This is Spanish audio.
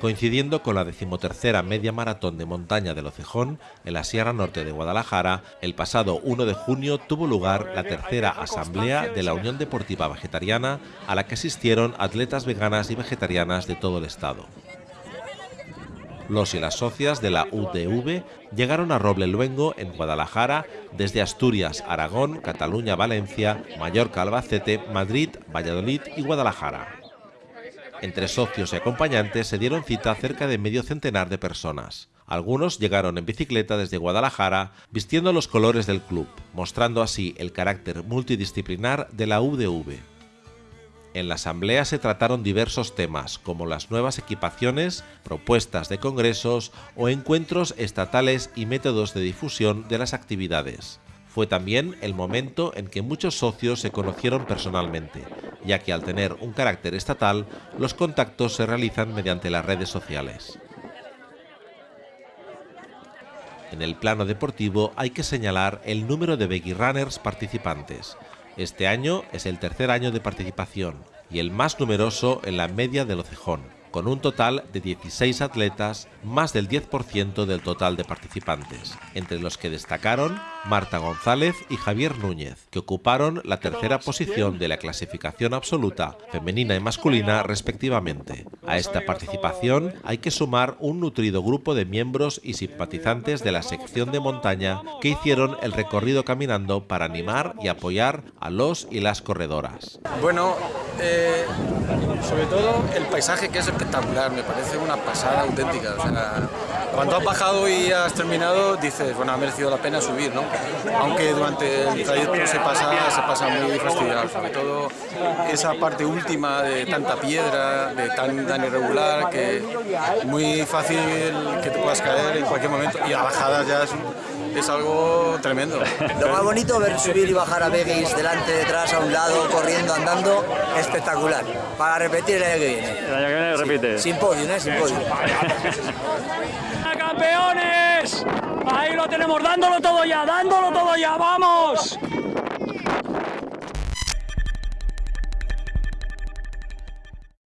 Coincidiendo con la decimotercera media maratón de montaña del Ocejón, en la Sierra Norte de Guadalajara, el pasado 1 de junio tuvo lugar la tercera asamblea de la Unión Deportiva Vegetariana, a la que asistieron atletas veganas y vegetarianas de todo el estado. Los y las socias de la UDV llegaron a Roble Luengo, en Guadalajara, desde Asturias, Aragón, Cataluña, Valencia, Mallorca, Albacete, Madrid, Valladolid y Guadalajara. Entre socios y acompañantes se dieron cita cerca de medio centenar de personas. Algunos llegaron en bicicleta desde Guadalajara vistiendo los colores del club, mostrando así el carácter multidisciplinar de la UDV. En la asamblea se trataron diversos temas, como las nuevas equipaciones, propuestas de congresos o encuentros estatales y métodos de difusión de las actividades. Fue también el momento en que muchos socios se conocieron personalmente, ya que al tener un carácter estatal, los contactos se realizan mediante las redes sociales. En el plano deportivo hay que señalar el número de Beggy Runners participantes, este año es el tercer año de participación y el más numeroso en la media del Ocejón, con un total de 16 atletas, más del 10% del total de participantes, entre los que destacaron Marta González y Javier Núñez, que ocuparon la tercera posición de la clasificación absoluta, femenina y masculina respectivamente. A esta participación hay que sumar un nutrido grupo de miembros y simpatizantes de la sección de montaña que hicieron el recorrido caminando para animar y apoyar a los y las corredoras. Bueno, eh, sobre todo el paisaje que es espectacular, me parece una pasada auténtica. cuando has bajado y has terminado, dices, bueno, ha merecido la pena subir, ¿no? Aunque durante el trayecto se pasa, se pasa muy fastidiado, sobre todo esa parte última de tanta piedra, de tan, tan irregular, que muy fácil que te puedas caer en cualquier momento y a bajadas ya es es algo tremendo. Lo más bonito ver subir y bajar a Begis delante, detrás, a un lado, corriendo, andando, espectacular. Para el año que viene. El año que viene repite. Sin podio, ¿eh? Sin podio. ¡Campeones! Ahí lo tenemos, dándolo todo ya, dándolo todo ya, ¡vamos!